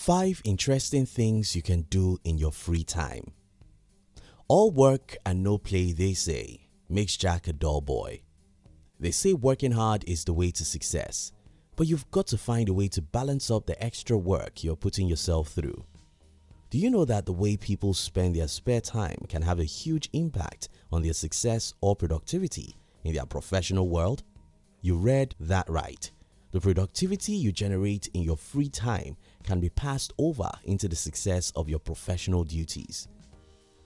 5 interesting things you can do in your free time. All work and no play they say makes Jack a dull boy. They say working hard is the way to success but you've got to find a way to balance up the extra work you're putting yourself through. Do you know that the way people spend their spare time can have a huge impact on their success or productivity in their professional world? You read that right. The productivity you generate in your free time can be passed over into the success of your professional duties.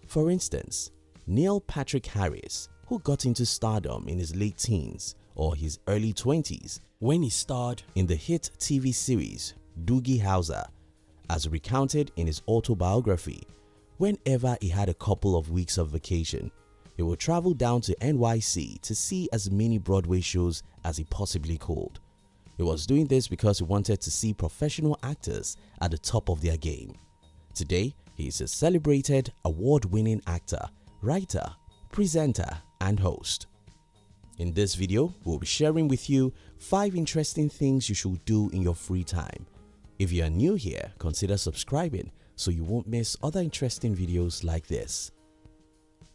For instance, Neil Patrick Harris, who got into stardom in his late teens or his early 20s when he starred in the hit TV series Doogie Howser as recounted in his autobiography whenever he had a couple of weeks of vacation he would travel down to NYC to see as many Broadway shows as he possibly could. He was doing this because he wanted to see professional actors at the top of their game. Today, he is a celebrated award-winning actor, writer, presenter and host. In this video, we'll be sharing with you 5 interesting things you should do in your free time. If you are new here, consider subscribing so you won't miss other interesting videos like this.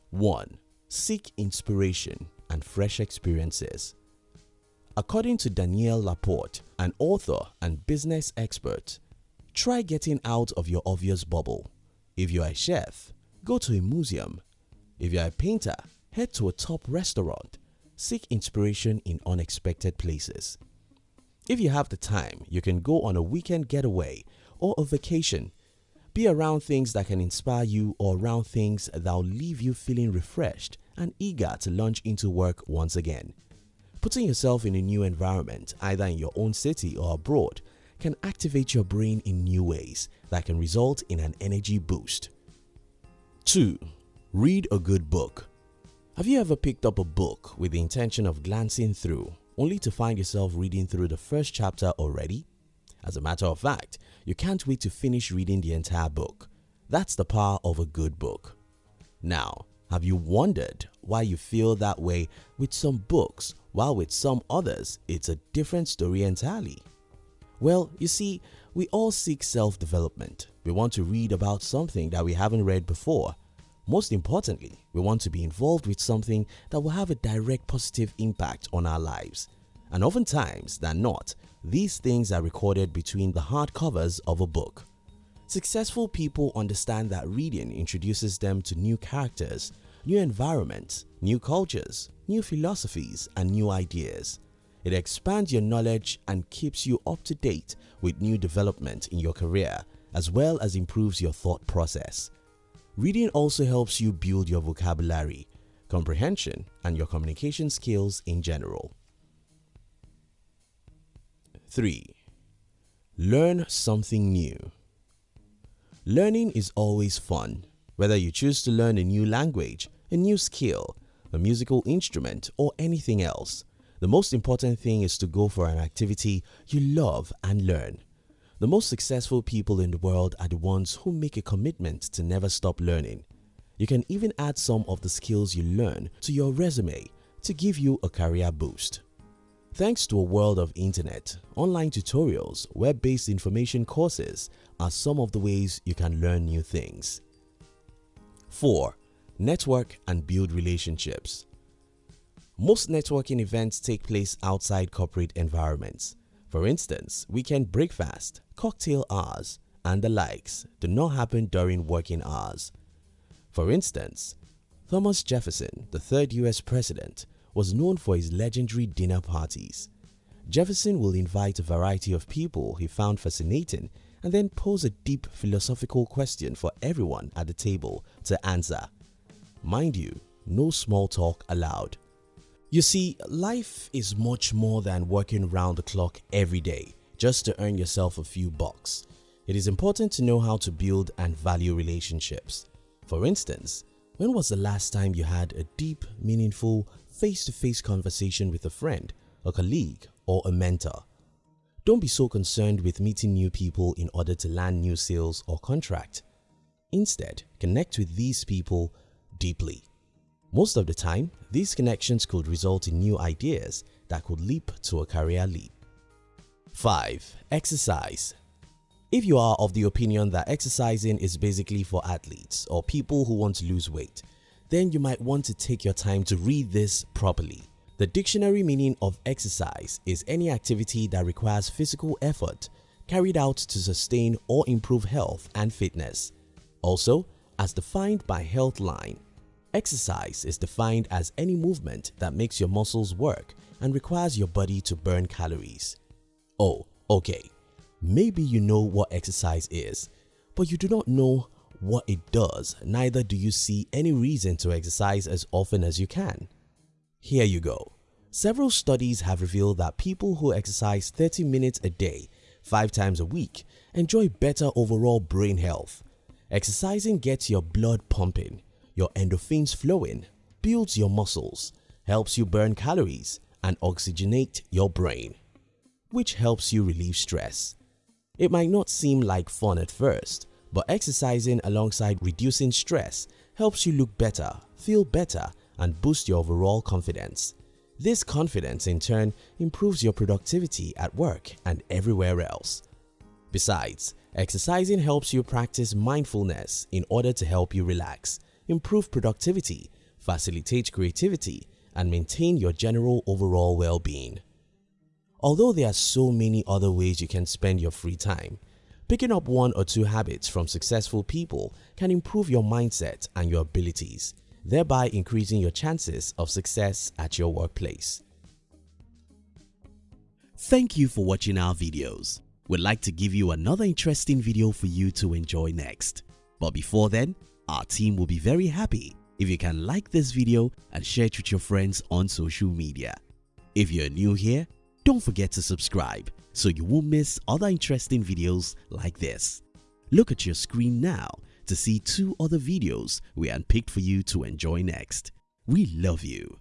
1. Seek inspiration and fresh experiences. According to Danielle Laporte, an author and business expert, try getting out of your obvious bubble. If you are a chef, go to a museum. If you are a painter, head to a top restaurant seek inspiration in unexpected places. If you have the time, you can go on a weekend getaway or a vacation. Be around things that can inspire you or around things that will leave you feeling refreshed and eager to launch into work once again. Putting yourself in a new environment, either in your own city or abroad, can activate your brain in new ways that can result in an energy boost. 2. Read a good book have you ever picked up a book with the intention of glancing through only to find yourself reading through the first chapter already? As a matter of fact, you can't wait to finish reading the entire book. That's the power of a good book. Now, have you wondered why you feel that way with some books while with some others it's a different story entirely? Well, you see, we all seek self-development. We want to read about something that we haven't read before most importantly, we want to be involved with something that will have a direct positive impact on our lives. And oftentimes than not, these things are recorded between the hardcovers of a book. Successful people understand that reading introduces them to new characters, new environments, new cultures, new philosophies and new ideas. It expands your knowledge and keeps you up to date with new development in your career as well as improves your thought process. Reading also helps you build your vocabulary, comprehension and your communication skills in general. 3. Learn something new. Learning is always fun, whether you choose to learn a new language, a new skill, a musical instrument or anything else. The most important thing is to go for an activity you love and learn. The most successful people in the world are the ones who make a commitment to never stop learning. You can even add some of the skills you learn to your resume to give you a career boost. Thanks to a world of internet, online tutorials, web-based information courses are some of the ways you can learn new things. 4. Network and build relationships Most networking events take place outside corporate environments. For instance, weekend breakfast, cocktail hours, and the likes do not happen during working hours. For instance, Thomas Jefferson, the third US president, was known for his legendary dinner parties. Jefferson will invite a variety of people he found fascinating and then pose a deep philosophical question for everyone at the table to answer. Mind you, no small talk allowed. You see, life is much more than working round the clock every day just to earn yourself a few bucks. It is important to know how to build and value relationships. For instance, when was the last time you had a deep, meaningful, face-to-face -face conversation with a friend, a colleague or a mentor? Don't be so concerned with meeting new people in order to land new sales or contract. Instead, connect with these people deeply. Most of the time, these connections could result in new ideas that could leap to a career leap. 5. Exercise If you are of the opinion that exercising is basically for athletes or people who want to lose weight, then you might want to take your time to read this properly. The dictionary meaning of exercise is any activity that requires physical effort carried out to sustain or improve health and fitness. Also, as defined by Healthline, exercise is defined as any movement that makes your muscles work and requires your body to burn calories. Oh, okay. Maybe you know what exercise is, but you do not know what it does, neither do you see any reason to exercise as often as you can. Here you go. Several studies have revealed that people who exercise 30 minutes a day, 5 times a week, enjoy better overall brain health. Exercising gets your blood pumping, your endorphins flowing, builds your muscles, helps you burn calories and oxygenate your brain, which helps you relieve stress. It might not seem like fun at first, but exercising alongside reducing stress helps you look better, feel better and boost your overall confidence. This confidence in turn improves your productivity at work and everywhere else. Besides, exercising helps you practice mindfulness in order to help you relax, improve productivity, facilitate creativity and maintain your general overall well-being. Although there are so many other ways you can spend your free time, picking up one or two habits from successful people can improve your mindset and your abilities, thereby increasing your chances of success at your workplace. Thank you for watching our videos. We'd like to give you another interesting video for you to enjoy next. But before then, our team will be very happy if you can like this video and share it with your friends on social media. If you're new here, don't forget to subscribe so you won't miss other interesting videos like this. Look at your screen now to see two other videos we handpicked for you to enjoy next. We love you.